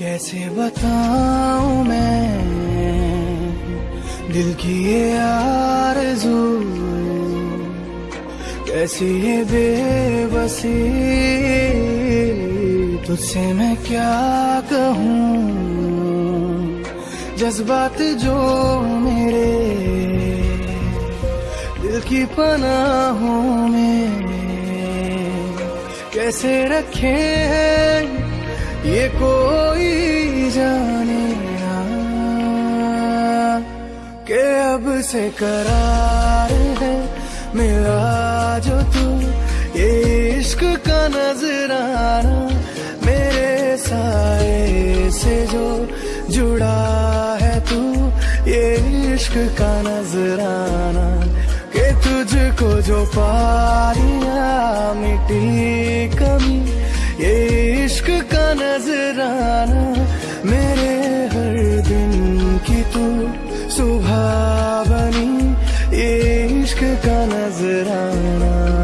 कैसे बताऊँ मैं? दिल की ये आरज़ू। कैसी ये बेबसी। तुझसे मैं क्या कहूँ? जज्बात जो मेरे। दिल की पनाहों में। कैसे रखे हैं ये कोई जाने ना के अब से करार है मिला जो तू, ये इश्क का नजराना मेरे साए से जो जुड़ा है तू, ये इश्क का नजराना के तुझको जो पारिया मिट्टी ये इश्क का नजराना मेरे हर दिन की तू सुबह बनी इश्क का नजराना।